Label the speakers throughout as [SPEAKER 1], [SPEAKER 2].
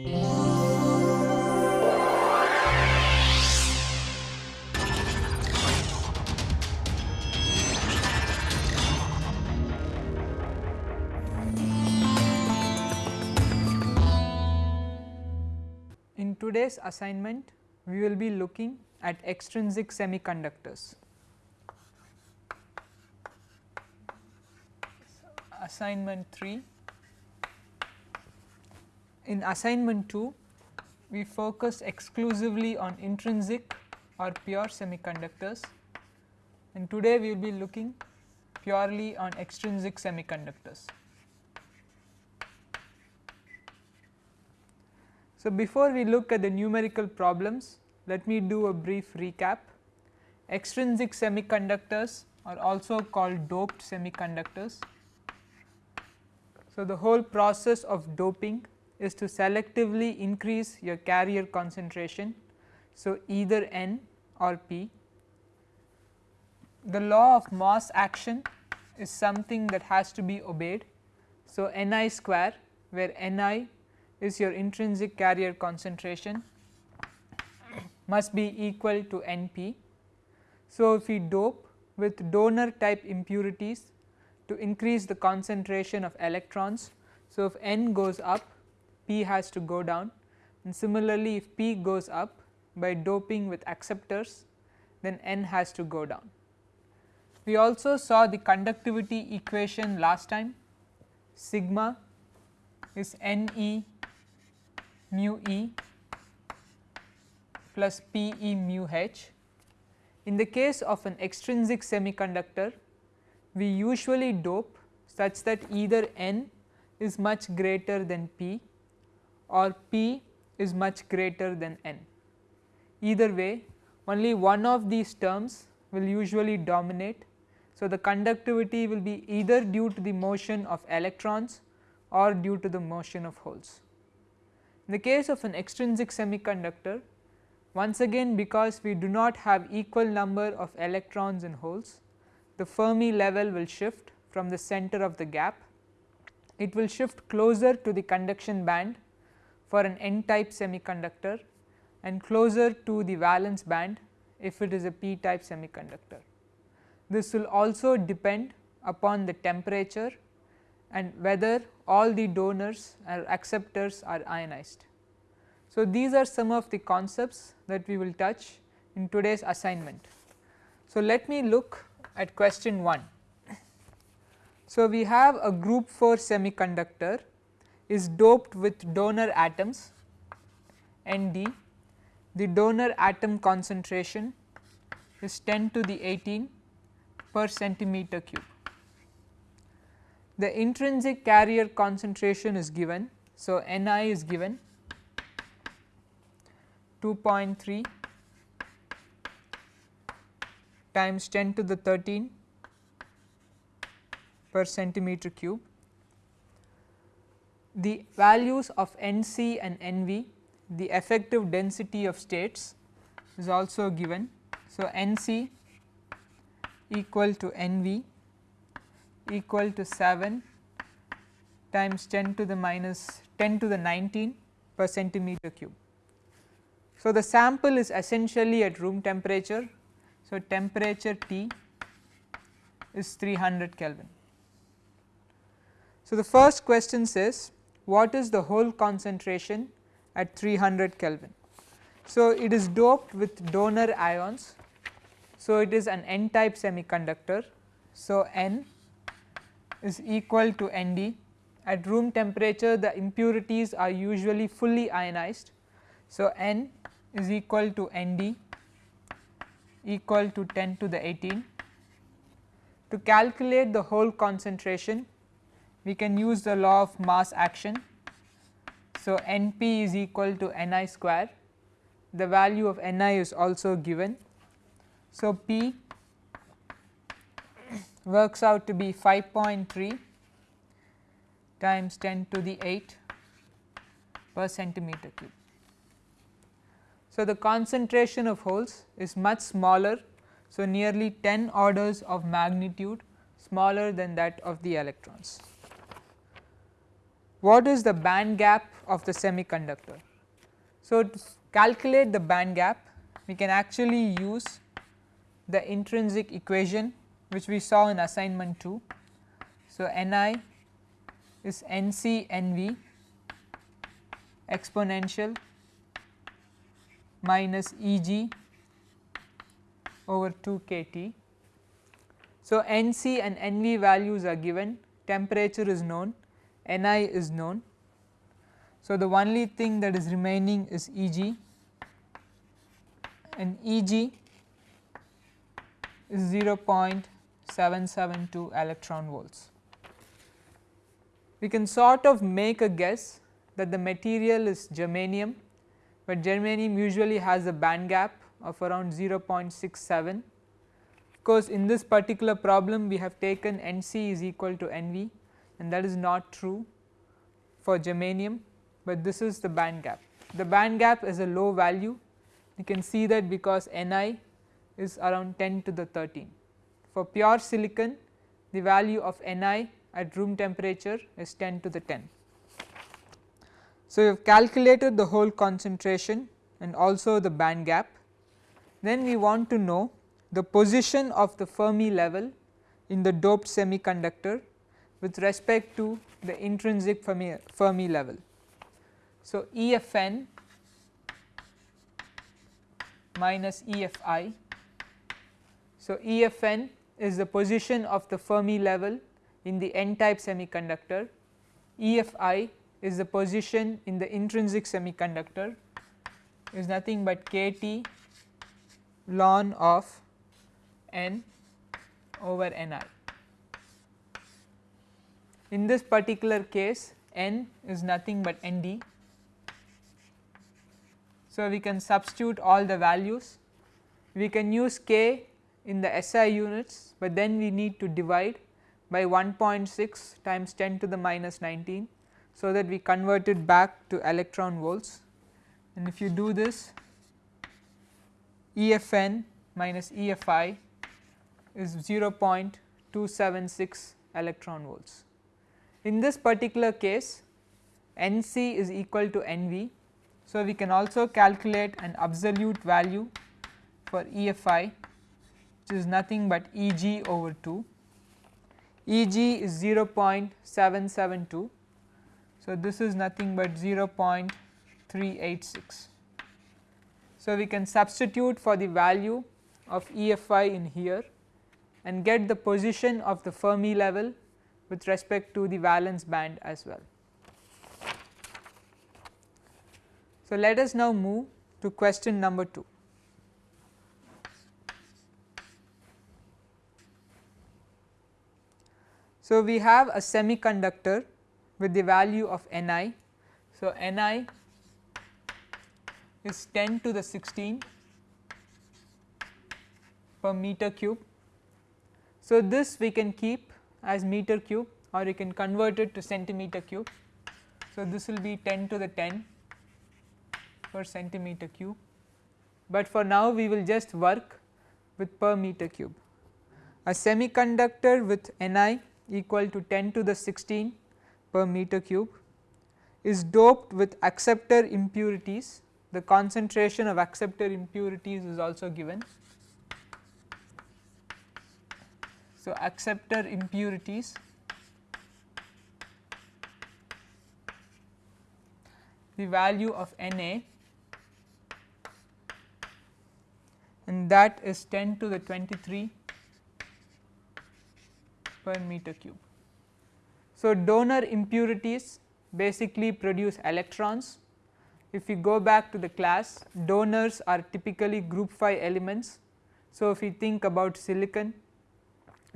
[SPEAKER 1] In today's assignment we will be looking at extrinsic semiconductors. Assignment 3 in assignment 2 we focus exclusively on intrinsic or pure semiconductors and today we will be looking purely on extrinsic semiconductors. So, before we look at the numerical problems let me do a brief recap. Extrinsic semiconductors are also called doped semiconductors. So, the whole process of doping is to selectively increase your carrier concentration. So, either N or P. The law of mass action is something that has to be obeyed. So, Ni square where Ni is your intrinsic carrier concentration must be equal to N p. So, if we dope with donor type impurities to increase the concentration of electrons. So, if N goes up P has to go down and similarly if P goes up by doping with acceptors then N has to go down. We also saw the conductivity equation last time sigma is N e mu e plus P e mu h. In the case of an extrinsic semiconductor, we usually dope such that either n is much greater than p or p is much greater than n. Either way only one of these terms will usually dominate. So, the conductivity will be either due to the motion of electrons or due to the motion of holes. In the case of an extrinsic semiconductor once again because we do not have equal number of electrons and holes the Fermi level will shift from the center of the gap. It will shift closer to the conduction band for an n type semiconductor and closer to the valence band if it is a p type semiconductor. This will also depend upon the temperature and whether all the donors or acceptors are ionized. So, these are some of the concepts that we will touch in today's assignment. So, let me look at question 1. So, we have a group 4 semiconductor is doped with donor atoms Nd, the donor atom concentration is 10 to the 18 per centimeter cube the intrinsic carrier concentration is given. So, Ni is given 2.3 times 10 to the 13 per centimeter cube. The values of Nc and Nv the effective density of states is also given. So, Nc equal to Nv equal to 7 times 10 to the minus 10 to the 19 per centimeter cube. So, the sample is essentially at room temperature. So, temperature T is 300 Kelvin. So, the first question says what is the hole concentration at 300 Kelvin. So, it is doped with donor ions. So, it is an n type semiconductor. So, n is equal to Nd at room temperature the impurities are usually fully ionized. So, N is equal to Nd equal to 10 to the 18. To calculate the hole concentration we can use the law of mass action. So, Np is equal to Ni square the value of Ni is also given. So, P works out to be 5.3 times 10 to the 8 per centimeter cube. So, the concentration of holes is much smaller. So, nearly 10 orders of magnitude smaller than that of the electrons. What is the band gap of the semiconductor. So, to calculate the band gap we can actually use the intrinsic equation which we saw in assignment 2. So, Ni is Nc Nv exponential minus Eg over 2 kT. So, Nc and Nv values are given, temperature is known, Ni is known. So, the only thing that is remaining is Eg and Eg is 0.772 electron volts. We can sort of make a guess that the material is germanium, but germanium usually has a band gap of around 0.67. Of course, in this particular problem we have taken Nc is equal to Nv and that is not true for germanium, but this is the band gap. The band gap is a low value you can see that because Ni is around 10 to the 13. For pure silicon the value of Ni at room temperature is 10 to the 10. So, we have calculated the hole concentration and also the band gap. Then we want to know the position of the Fermi level in the doped semiconductor with respect to the intrinsic Fermi, Fermi level. So, EFN minus EFI. So, EFN is the position of the Fermi level in the n type semiconductor, EFI is the position in the intrinsic semiconductor is nothing but kT ln of n over Ni. In this particular case n is nothing but Nd so, we can substitute all the values, we can use k in the SI units, but then we need to divide by 1.6 times 10 to the minus 19. So, that we convert it back to electron volts and if you do this EFN minus EFI is 0.276 electron volts. In this particular case NC is equal to NV so, we can also calculate an absolute value for EFI which is nothing but Eg over 2. Eg is 0.772. So, this is nothing but 0.386. So, we can substitute for the value of EFI in here and get the position of the Fermi level with respect to the valence band as well. So, let us now move to question number 2. So, we have a semiconductor with the value of Ni. So, Ni is 10 to the 16 per meter cube. So, this we can keep as meter cube or you can convert it to centimeter cube. So, this will be 10 to the 10 per centimeter cube, but for now we will just work with per meter cube. A semiconductor with Ni equal to 10 to the 16 per meter cube is doped with acceptor impurities. The concentration of acceptor impurities is also given. So, acceptor impurities the value of Na and that is 10 to the 23 per meter cube. So, donor impurities basically produce electrons. If we go back to the class donors are typically group 5 elements. So, if we think about silicon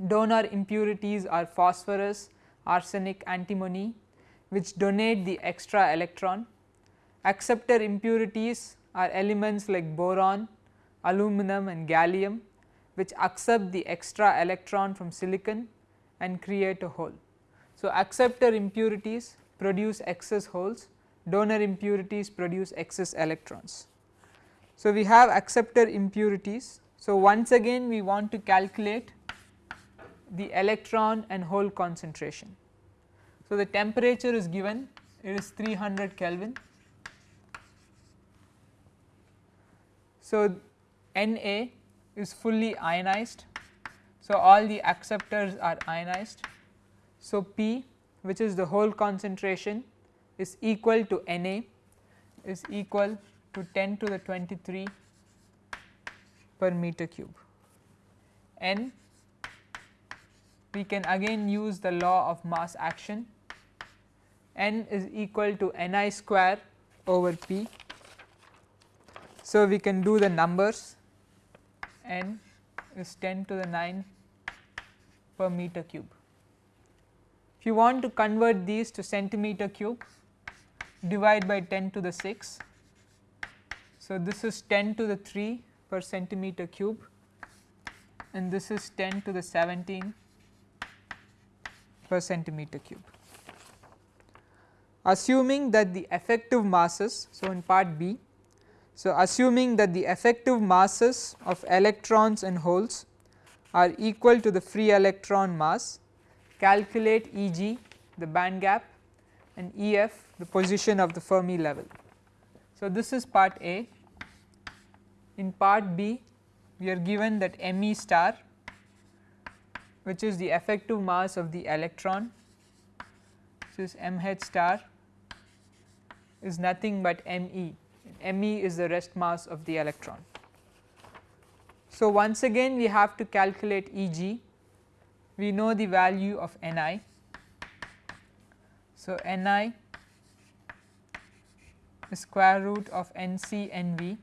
[SPEAKER 1] donor impurities are phosphorus, arsenic, antimony which donate the extra electron. Acceptor impurities are elements like boron, aluminum and gallium which accept the extra electron from silicon and create a hole. So, acceptor impurities produce excess holes, donor impurities produce excess electrons. So, we have acceptor impurities. So, once again we want to calculate the electron and hole concentration. So, the temperature is given it is 300 Kelvin. So, Na is fully ionized. So, all the acceptors are ionized. So, P which is the hole concentration is equal to Na is equal to 10 to the 23 per meter cube. N we can again use the law of mass action n is equal to Ni square over P. So, we can do the numbers n is 10 to the 9 per meter cube. If you want to convert these to centimeter cube divide by 10 to the 6. So, this is 10 to the 3 per centimeter cube and this is 10 to the 17 per centimeter cube. Assuming that the effective masses, so in part B, so assuming that the effective masses of electrons and holes are equal to the free electron mass, calculate Eg the band gap and Ef the position of the Fermi level. So, this is part A. In part B, we are given that Me star which is the effective mass of the electron this is mh star is nothing but Me, Me is the rest mass of the electron. So, once again we have to calculate Eg, we know the value of Ni. So, Ni is square root of n c n v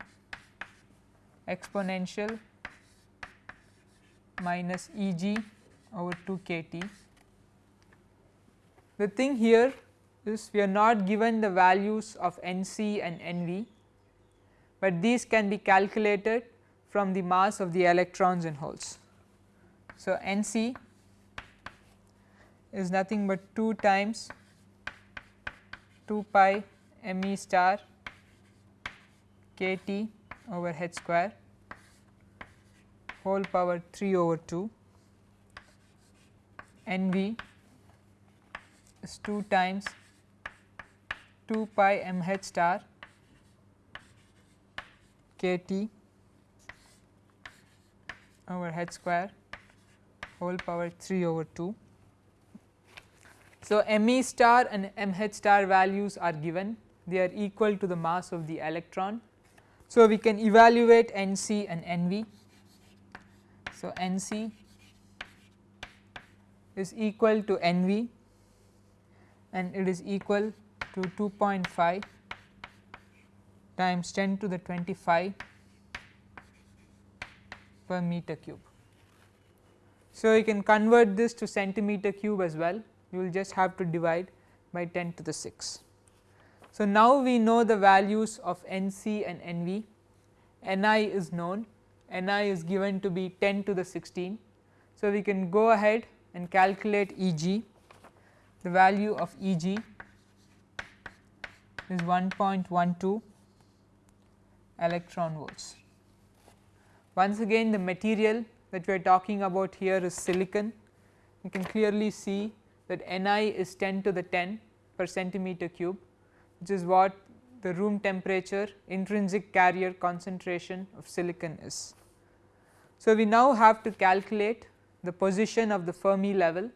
[SPEAKER 1] exponential minus Eg over 2 kT. The thing here is we are not given the values of Nc and Nv, but these can be calculated from the mass of the electrons and holes. So, Nc is nothing but 2 times 2 pi Me star kT over h square whole power 3 over 2 Nv is 2 times 2 pi m h star k t over h square whole power 3 over 2. So, m e star and m h star values are given they are equal to the mass of the electron. So, we can evaluate n c and n v. So, n c is equal to n v and it is equal to 2.5 times 10 to the 25 per meter cube. So, you can convert this to centimeter cube as well you will just have to divide by 10 to the 6. So, now we know the values of N c and N v, N i is known, N i is given to be 10 to the 16. So, we can go ahead and calculate E g, the value of E g is 1.12 electron volts. Once again the material that we are talking about here is silicon. You can clearly see that Ni is 10 to the 10 per centimeter cube which is what the room temperature intrinsic carrier concentration of silicon is. So, we now have to calculate the position of the Fermi level.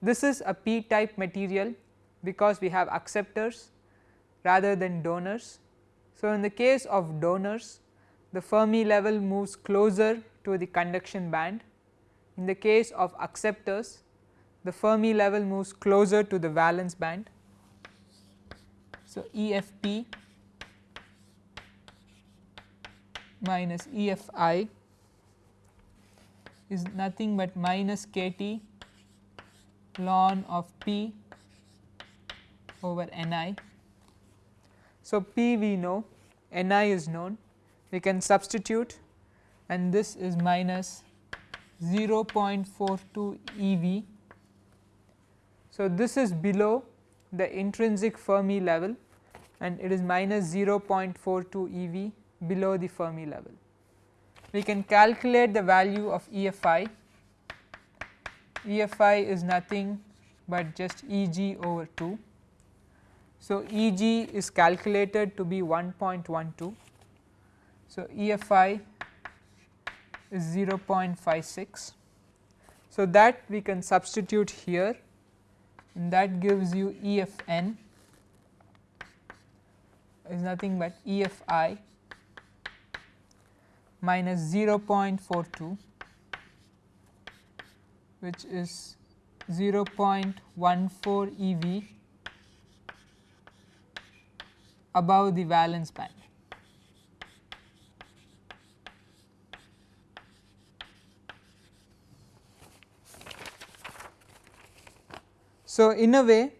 [SPEAKER 1] This is a p type material because we have acceptors rather than donors. So, in the case of donors the Fermi level moves closer to the conduction band. In the case of acceptors the Fermi level moves closer to the valence band. So, EFP minus EFI is nothing but minus kT ln of P over Ni so, P we know, Ni is known, we can substitute and this is minus 0.42 eV. So, this is below the intrinsic Fermi level and it is minus 0.42 eV below the Fermi level. We can calculate the value of EFI, EFI is nothing but just E g over 2. So, E g is calculated to be 1.12. So, EFI is 0.56. So, that we can substitute here and that gives you EFN is nothing but EFI minus 0.42 which is 0.14 eV above the valence band. So, in a way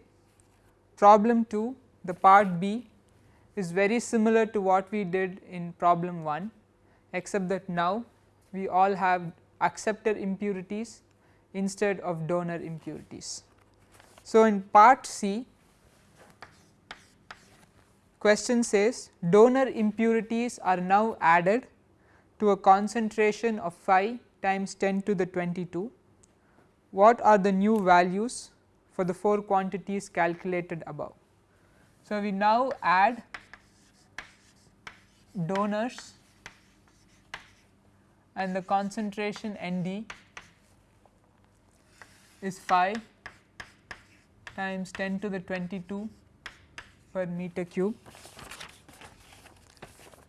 [SPEAKER 1] problem 2 the part B is very similar to what we did in problem 1 except that now we all have acceptor impurities instead of donor impurities. So, in part C question says donor impurities are now added to a concentration of 5 times 10 to the 22. What are the new values for the 4 quantities calculated above? So, we now add donors and the concentration N d is 5 times 10 to the 22 per meter cube.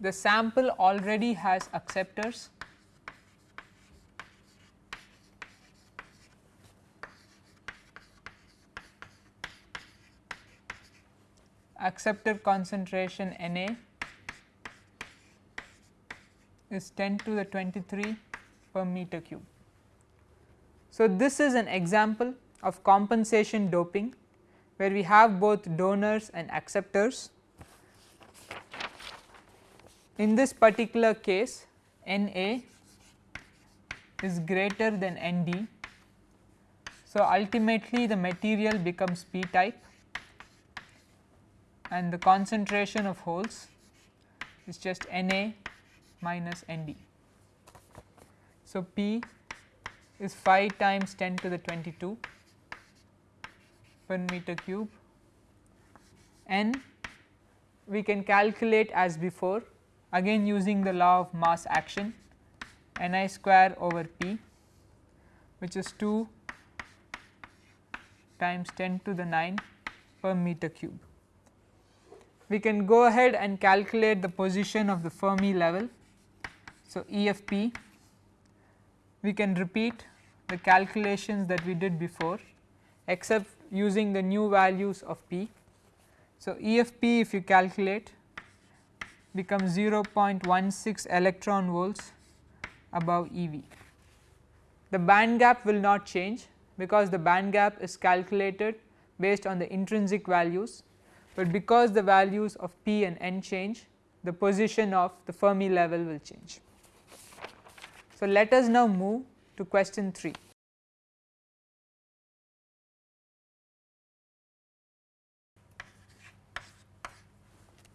[SPEAKER 1] The sample already has acceptors. Acceptor concentration Na is 10 to the 23 per meter cube. So, this is an example of compensation doping where we have both donors and acceptors. In this particular case N A is greater than N D. So, ultimately the material becomes p type and the concentration of holes is just N A minus N D. So, P is 5 times 10 to the 22 per meter cube n we can calculate as before again using the law of mass action n i square over p which is 2 times 10 to the 9 per meter cube. We can go ahead and calculate the position of the Fermi level. So, E f p we can repeat the calculations that we did before except using the new values of p. So, E f p if you calculate becomes 0.16 electron volts above E v. The band gap will not change because the band gap is calculated based on the intrinsic values, but because the values of p and n change the position of the Fermi level will change. So, let us now move to question 3.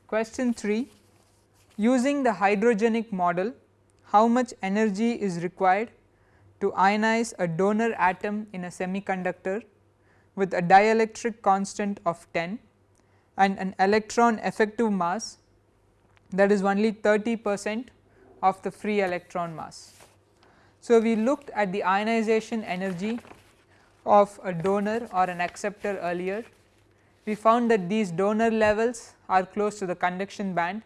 [SPEAKER 1] Question 3 using the hydrogenic model how much energy is required to ionize a donor atom in a semiconductor with a dielectric constant of 10 and an electron effective mass that is only 30 percent of the free electron mass. So, we looked at the ionization energy of a donor or an acceptor earlier. We found that these donor levels are close to the conduction band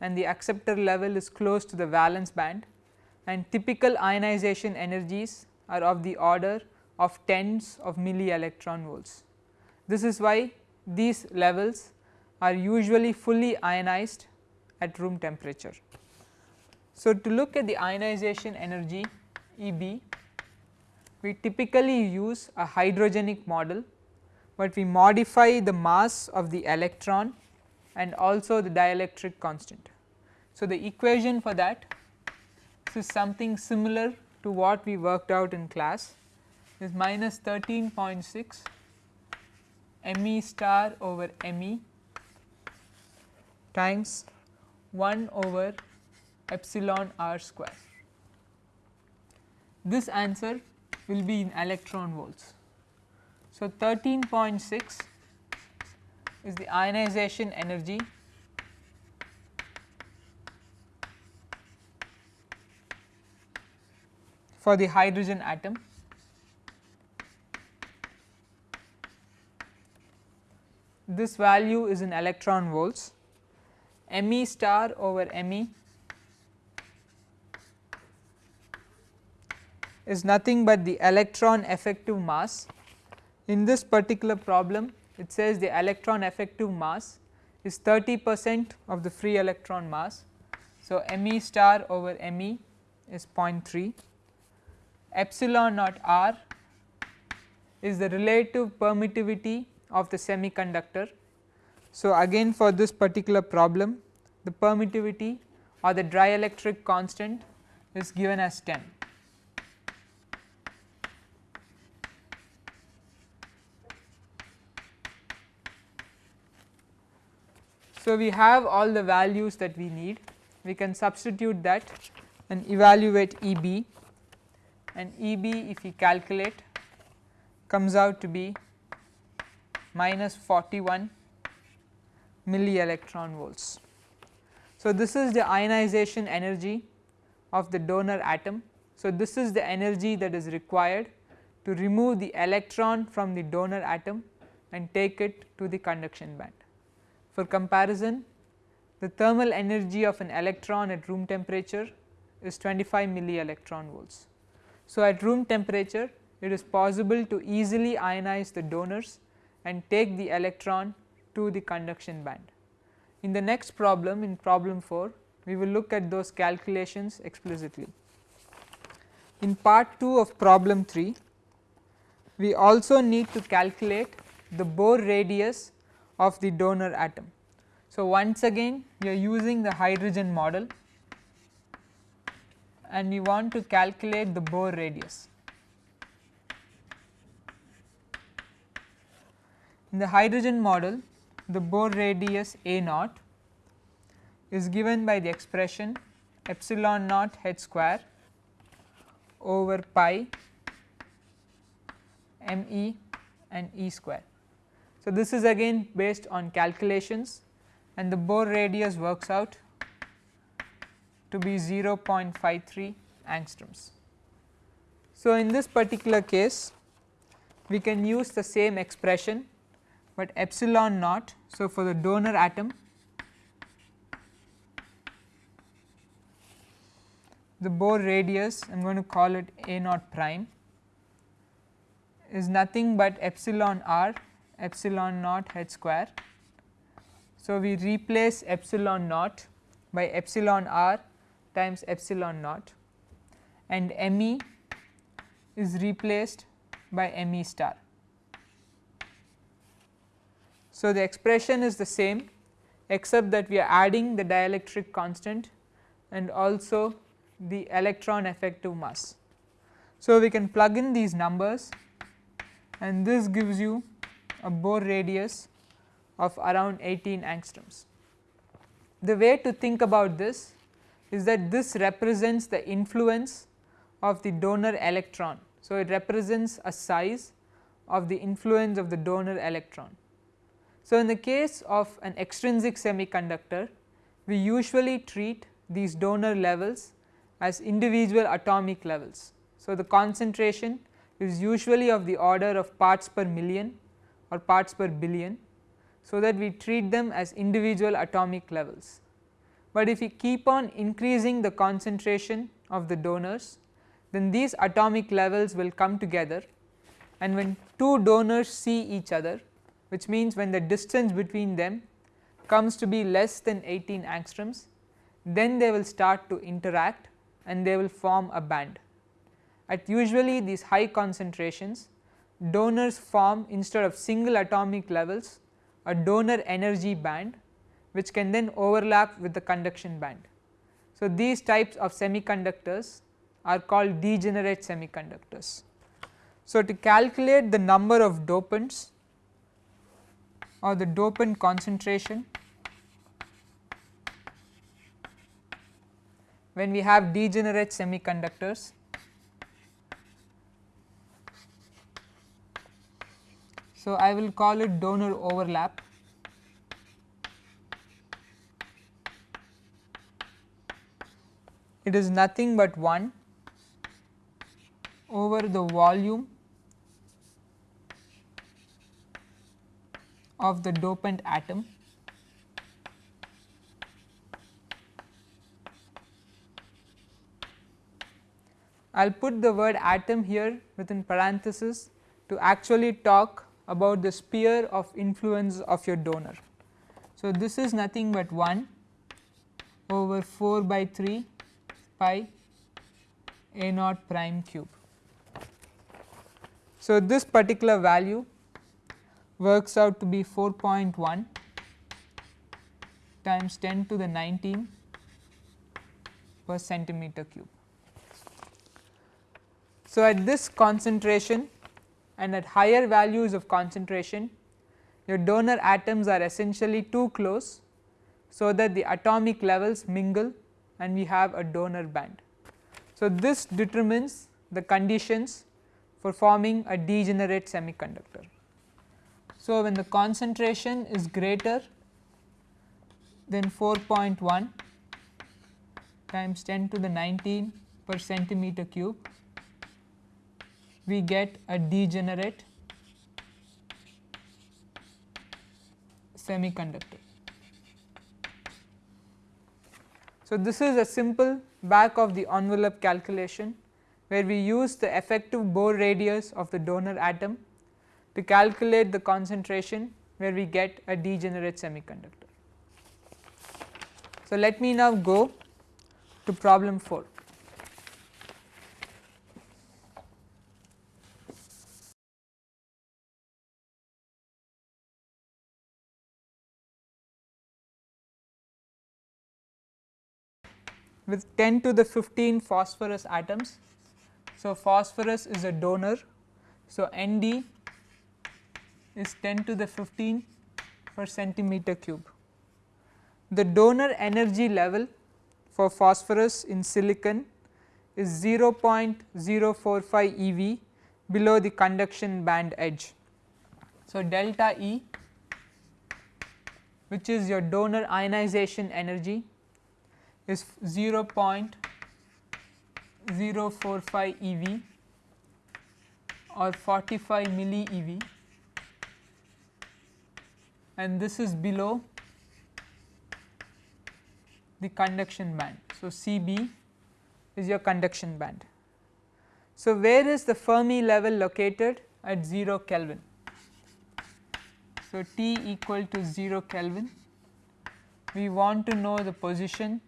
[SPEAKER 1] and the acceptor level is close to the valence band and typical ionization energies are of the order of tens of milli electron volts. This is why these levels are usually fully ionized at room temperature. So, to look at the ionization energy E b, we typically use a hydrogenic model, but we modify the mass of the electron and also the dielectric constant. So, the equation for that is something similar to what we worked out in class is minus 13.6 me star over me times 1 over epsilon r square. This answer will be in electron volts. So, 13.6 is the ionization energy for the hydrogen atom. This value is in electron volts, Me star over Me is nothing but the electron effective mass. In this particular problem it says the electron effective mass is 30 percent of the free electron mass. So, Me star over Me is 0.3 epsilon naught r is the relative permittivity of the semiconductor. So, again for this particular problem the permittivity or the dielectric constant is given as 10. So, we have all the values that we need we can substitute that and evaluate E b and E b if we calculate comes out to be minus 41 milli electron volts. So, this is the ionization energy of the donor atom. So, this is the energy that is required to remove the electron from the donor atom and take it to the conduction band. For comparison the thermal energy of an electron at room temperature is 25 milli electron volts. So, at room temperature it is possible to easily ionize the donors and take the electron to the conduction band. In the next problem in problem 4 we will look at those calculations explicitly. In part 2 of problem 3 we also need to calculate the Bohr radius of the donor atom. So, once again we are using the hydrogen model and we want to calculate the Bohr radius. In the hydrogen model the Bohr radius A naught is given by the expression epsilon naught h square over pi m e and e square. So, this is again based on calculations and the Bohr radius works out to be 0.53 angstroms. So, in this particular case we can use the same expression, but epsilon naught. So, for the donor atom the Bohr radius I am going to call it a naught prime is nothing but epsilon r epsilon naught h square so, we replace epsilon naught by epsilon r times epsilon naught and Me is replaced by Me star. So, the expression is the same except that we are adding the dielectric constant and also the electron effective mass. So, we can plug in these numbers and this gives you a Bohr radius of around 18 angstroms. The way to think about this is that this represents the influence of the donor electron. So, it represents a size of the influence of the donor electron. So, in the case of an extrinsic semiconductor we usually treat these donor levels as individual atomic levels. So, the concentration is usually of the order of parts per million or parts per billion so that we treat them as individual atomic levels. But if we keep on increasing the concentration of the donors then these atomic levels will come together and when two donors see each other which means when the distance between them comes to be less than 18 angstroms then they will start to interact and they will form a band. At usually these high concentrations donors form instead of single atomic levels a donor energy band which can then overlap with the conduction band. So, these types of semiconductors are called degenerate semiconductors. So, to calculate the number of dopants or the dopant concentration when we have degenerate semiconductors So, I will call it donor overlap. It is nothing but 1 over the volume of the dopant atom I will put the word atom here within parenthesis to actually talk about the sphere of influence of your donor. So, this is nothing but 1 over 4 by 3 pi a naught prime cube. So, this particular value works out to be 4.1 times 10 to the 19 per centimeter cube. So, at this concentration and at higher values of concentration your donor atoms are essentially too close so that the atomic levels mingle and we have a donor band. So, this determines the conditions for forming a degenerate semiconductor. So, when the concentration is greater than 4.1 times 10 to the 19 per centimeter cube we get a degenerate semiconductor. So, this is a simple back of the envelope calculation where we use the effective Bohr radius of the donor atom to calculate the concentration where we get a degenerate semiconductor. So, let me now go to problem 4. With 10 to the 15 phosphorus atoms. So, phosphorus is a donor. So, Nd is 10 to the 15 per centimeter cube. The donor energy level for phosphorus in silicon is 0.045 eV below the conduction band edge. So, delta E which is your donor ionization energy is 0.045 eV or 45 milli eV and this is below the conduction band. So, Cb is your conduction band. So, where is the Fermi level located at 0 Kelvin? So, T equal to 0 Kelvin we want to know the position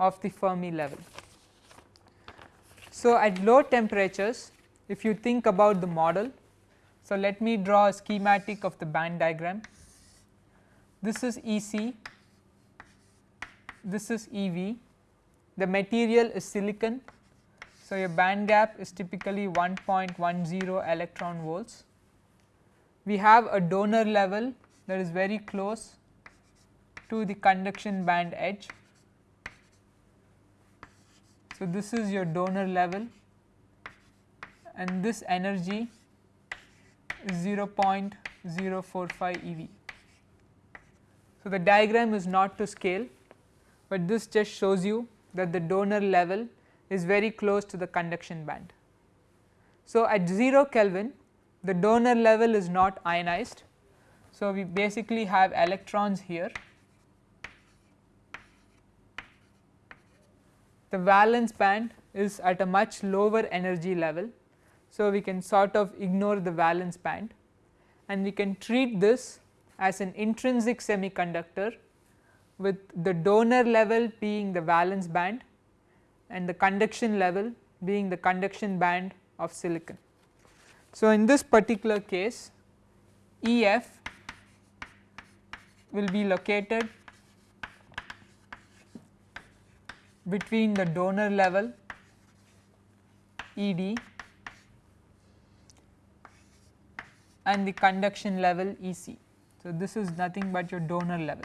[SPEAKER 1] of the Fermi level. So, at low temperatures if you think about the model, so let me draw a schematic of the band diagram. This is EC, this is EV, the material is silicon. So, your band gap is typically 1.10 electron volts. We have a donor level that is very close to the conduction band edge so, this is your donor level and this energy is 0.045 eV. So, the diagram is not to scale, but this just shows you that the donor level is very close to the conduction band. So, at 0 Kelvin the donor level is not ionized. So, we basically have electrons here the valence band is at a much lower energy level. So, we can sort of ignore the valence band and we can treat this as an intrinsic semiconductor with the donor level being the valence band and the conduction level being the conduction band of silicon. So, in this particular case EF will be located between the donor level ED and the conduction level EC. So, this is nothing but your donor level.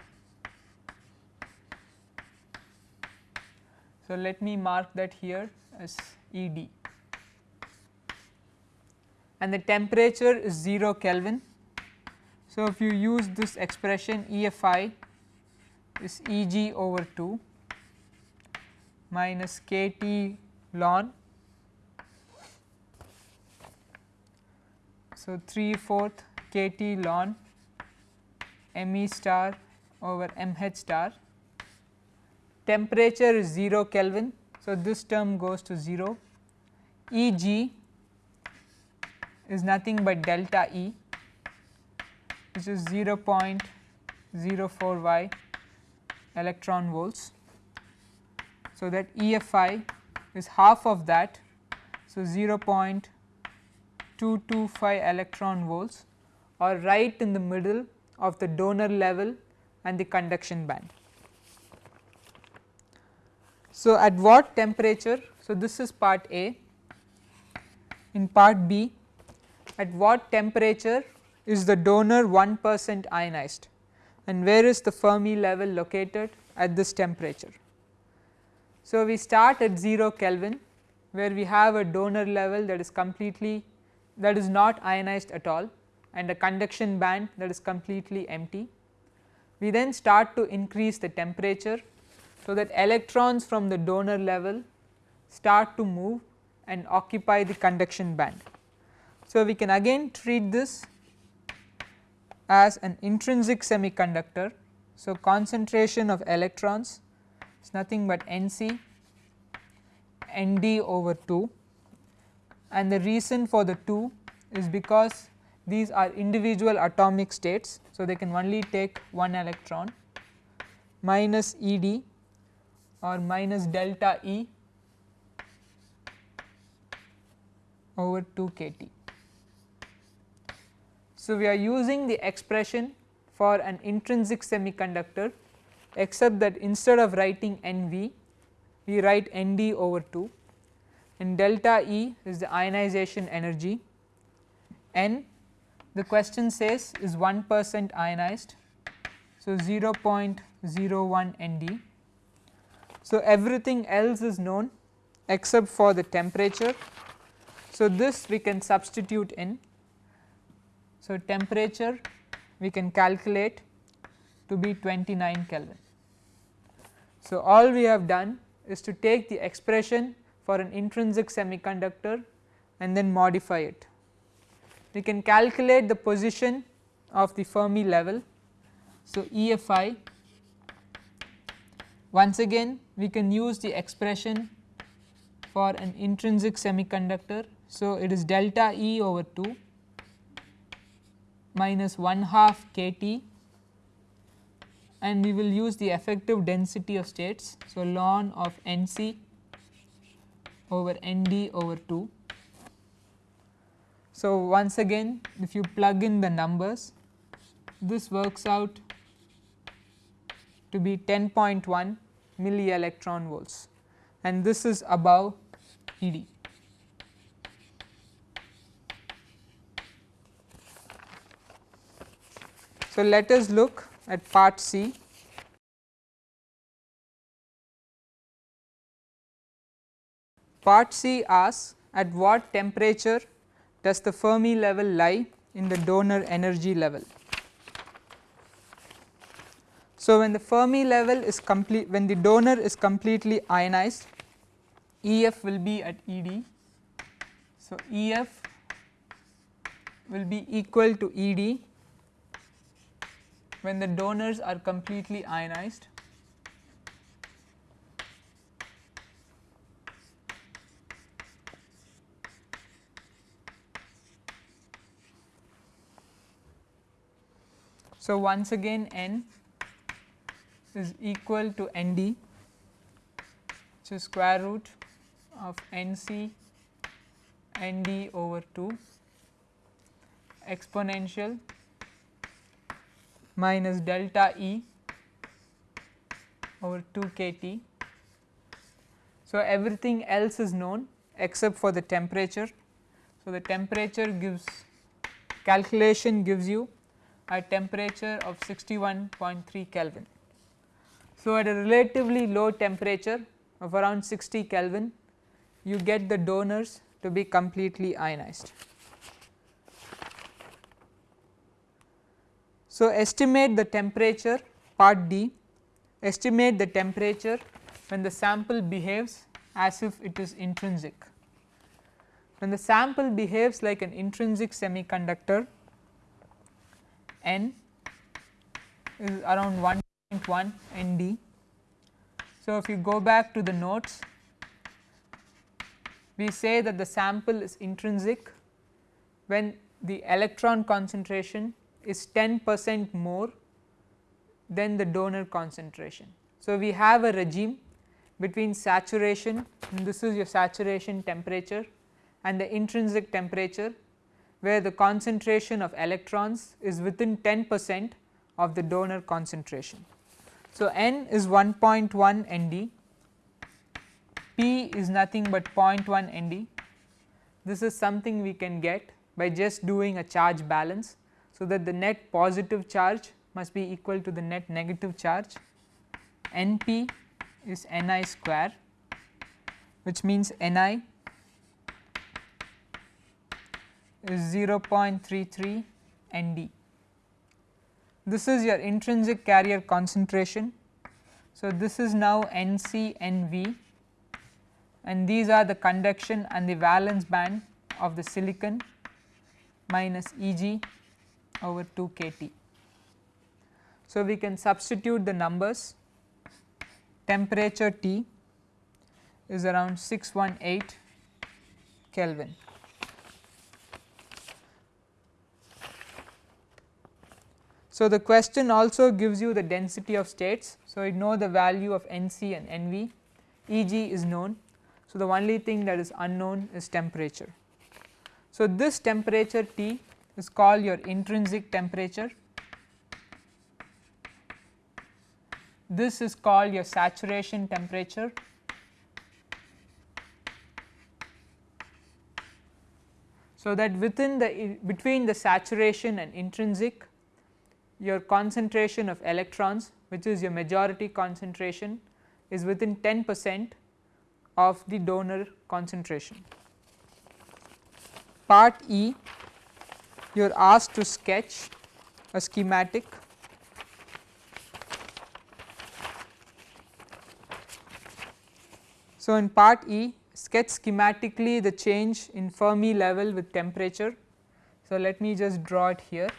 [SPEAKER 1] So, let me mark that here as ED and the temperature is 0 Kelvin. So, if you use this expression EFI is Eg over 2 minus kT ln. So, 3 fourth kT ln me star over mh star. Temperature is 0 Kelvin. So, this term goes to 0. Eg is nothing but delta E which is 0.04 y electron volts. So, that EFI is half of that. So, 0.225 electron volts or right in the middle of the donor level and the conduction band. So, at what temperature? So, this is part A. In part B, at what temperature is the donor 1 percent ionized and where is the Fermi level located at this temperature. So, we start at 0 Kelvin where we have a donor level that is completely that is not ionized at all and a conduction band that is completely empty. We then start to increase the temperature so that electrons from the donor level start to move and occupy the conduction band. So, we can again treat this as an intrinsic semiconductor. So, concentration of electrons is nothing but Nc Nd over 2 and the reason for the 2 is because these are individual atomic states. So, they can only take one electron minus Ed or minus delta E over 2 kT. So, we are using the expression for an intrinsic semiconductor except that instead of writing NV we write ND over 2 and delta E is the ionization energy N the question says is 1 percent ionized. So, 0.01 ND. So, everything else is known except for the temperature. So, this we can substitute in so, temperature we can calculate to be 29 Kelvin. So, all we have done is to take the expression for an intrinsic semiconductor and then modify it. We can calculate the position of the Fermi level. So, EFI once again we can use the expression for an intrinsic semiconductor. So, it is delta E over 2 minus 1 half k T and we will use the effective density of states. So, ln of N c over N d over 2. So, once again if you plug in the numbers this works out to be 10.1 milli electron volts and this is above E d. So, let us look at part C. Part C asks at what temperature does the Fermi level lie in the donor energy level. So, when the Fermi level is complete when the donor is completely ionized EF will be at ED. So, EF will be equal to ED when the donors are completely ionized. So, once again n is equal to n d which is square root of n c n d over 2 exponential minus delta E over 2 k T. So, everything else is known except for the temperature. So, the temperature gives calculation gives you a temperature of 61.3 Kelvin. So, at a relatively low temperature of around 60 Kelvin you get the donors to be completely ionized. So, estimate the temperature part D, estimate the temperature when the sample behaves as if it is intrinsic. When the sample behaves like an intrinsic semiconductor N is around 1.1 ND. So, if you go back to the notes we say that the sample is intrinsic when the electron concentration is 10 percent more than the donor concentration. So, we have a regime between saturation this is your saturation temperature and the intrinsic temperature where the concentration of electrons is within 10 percent of the donor concentration. So, n is 1.1 ND, P is nothing but 0.1 ND. This is something we can get by just doing a charge balance. So, that the net positive charge must be equal to the net negative charge NP is Ni square which means Ni is 0.33 ND. This is your intrinsic carrier concentration. So, this is now Nc Nv and these are the conduction and the valence band of the silicon minus Eg over 2 kT. So, we can substitute the numbers temperature T is around 618 Kelvin. So, the question also gives you the density of states. So, you know the value of Nc and Nv, Eg is known. So, the only thing that is unknown is temperature. So, this temperature T is called your intrinsic temperature, this is called your saturation temperature So, that within the between the saturation and intrinsic your concentration of electrons which is your majority concentration is within 10 percent of the donor concentration. Part E you are asked to sketch a schematic So, in part E sketch schematically the change in Fermi level with temperature. So, let me just draw it here.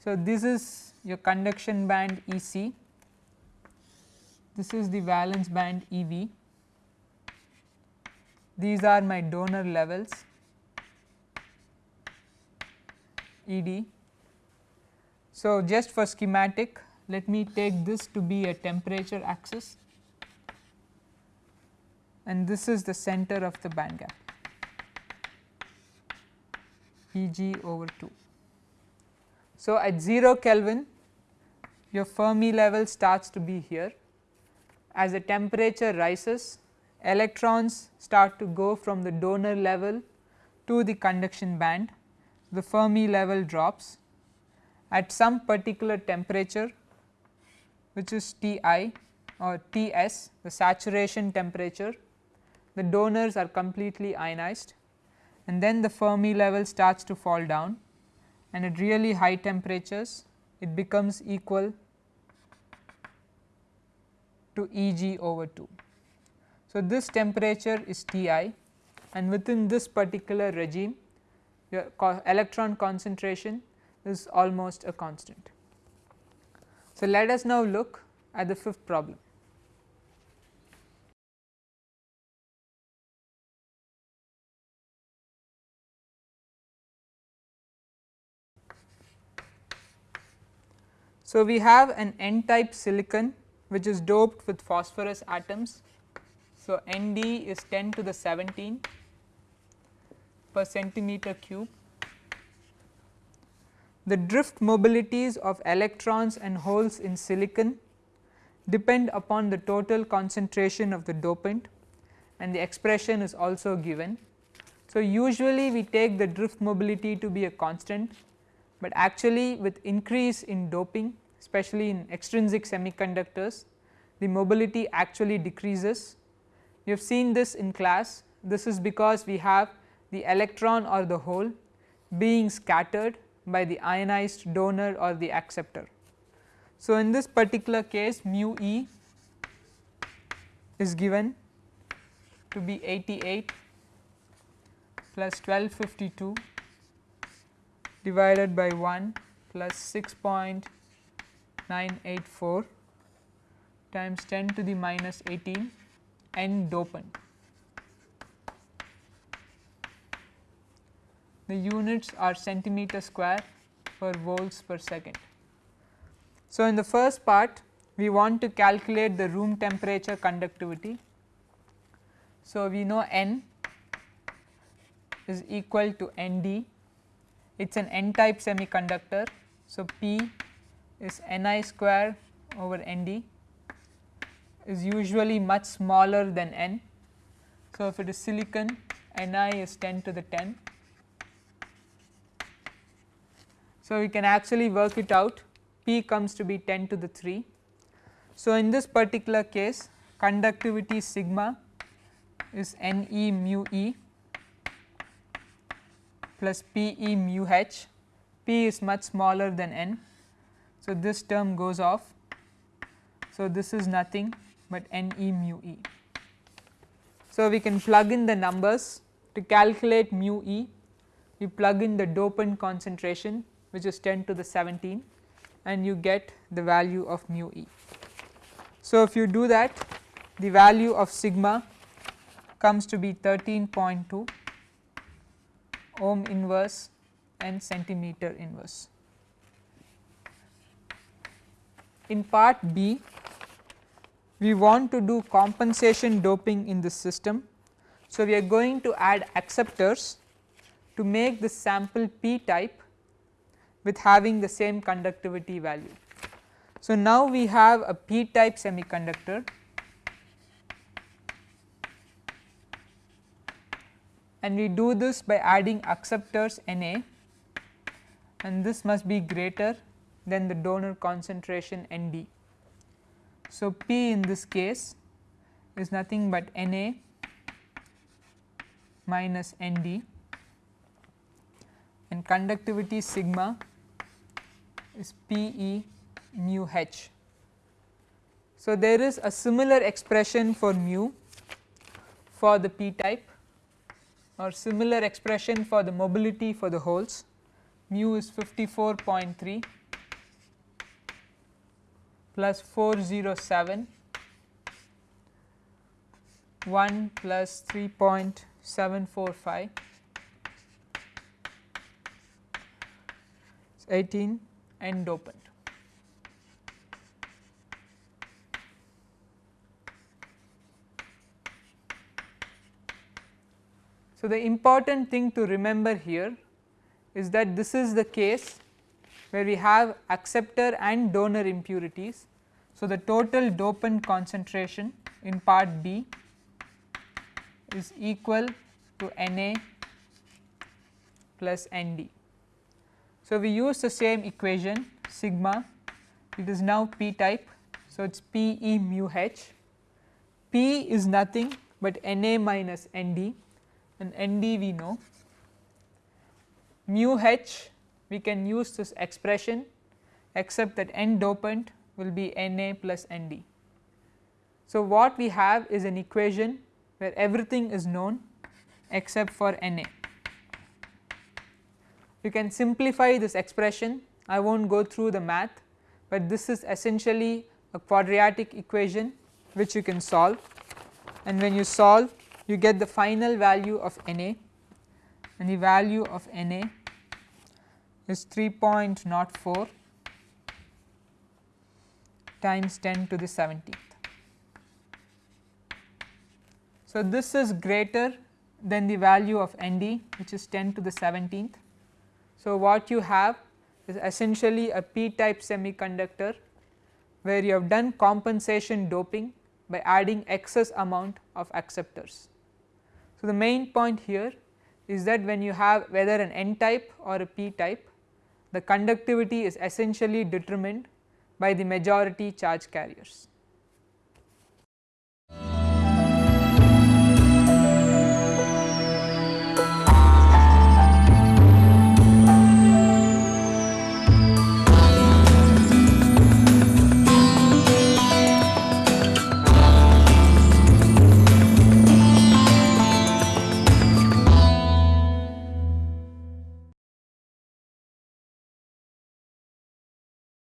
[SPEAKER 1] So, this is your conduction band E c, this is the valence band E v, these are my donor levels E d. So, just for schematic let me take this to be a temperature axis and this is the center of the band gap E g over 2. So, at 0 Kelvin your Fermi level starts to be here as the temperature rises electrons start to go from the donor level to the conduction band the Fermi level drops at some particular temperature which is Ti or Ts the saturation temperature the donors are completely ionized and then the Fermi level starts to fall down and at really high temperatures it becomes equal to Eg over 2. So, this temperature is Ti and within this particular regime your co electron concentration is almost a constant. So, let us now look at the fifth problem. So, we have an n type silicon which is doped with phosphorus atoms. So, Nd is 10 to the 17 per centimeter cube. The drift mobilities of electrons and holes in silicon depend upon the total concentration of the dopant and the expression is also given. So, usually we take the drift mobility to be a constant, but actually with increase in doping especially in extrinsic semiconductors the mobility actually decreases. You have seen this in class this is because we have the electron or the hole being scattered by the ionized donor or the acceptor. So, in this particular case mu e is given to be 88 plus 1252 divided by 1 plus 6.984 times 10 to the minus 18 n dopant. The units are centimeter square per volts per second. So, in the first part we want to calculate the room temperature conductivity. So, we know N is equal to ND, it is an N type semiconductor. So, P is Ni square over Nd is usually much smaller than N. So, if it is silicon Ni is 10 to the 10. So, we can actually work it out P comes to be 10 to the 3. So, in this particular case conductivity sigma is N e mu e plus P e mu h, P is much smaller than N. So, this term goes off. So, this is nothing but N e mu e. So, we can plug in the numbers to calculate mu e, we plug in the dopant concentration which is 10 to the 17 and you get the value of mu e. So, if you do that the value of sigma comes to be 13.2 ohm inverse and centimeter inverse. In part B we want to do compensation doping in this system. So, we are going to add acceptors to make the sample p type with having the same conductivity value. So, now we have a p type semiconductor and we do this by adding acceptors Na and this must be greater than the donor concentration Nd. So, P in this case is nothing but Na minus Nd and conductivity sigma is Pe mu h. So, there is a similar expression for mu for the p type or similar expression for the mobility for the holes. Mu is 54.3 plus 407 1 plus 3.745 18 and dopant. So, the important thing to remember here is that this is the case where we have acceptor and donor impurities. So, the total dopant concentration in part B is equal to Na plus Nd. So, we use the same equation sigma it is now p type. So, it is P e mu h P is nothing but Na minus Nd and Nd we know mu h we can use this expression except that n dopant will be Na plus Nd. So, what we have is an equation where everything is known except for Na. You can simplify this expression I will not go through the math, but this is essentially a quadratic equation which you can solve and when you solve you get the final value of Na and the value of Na is 3.04 times 10 to the 17th. So, this is greater than the value of Nd which is 10 to the 17th. So, what you have is essentially a p type semiconductor where you have done compensation doping by adding excess amount of acceptors. So, the main point here is that when you have whether an n type or a p type the conductivity is essentially determined by the majority charge carriers.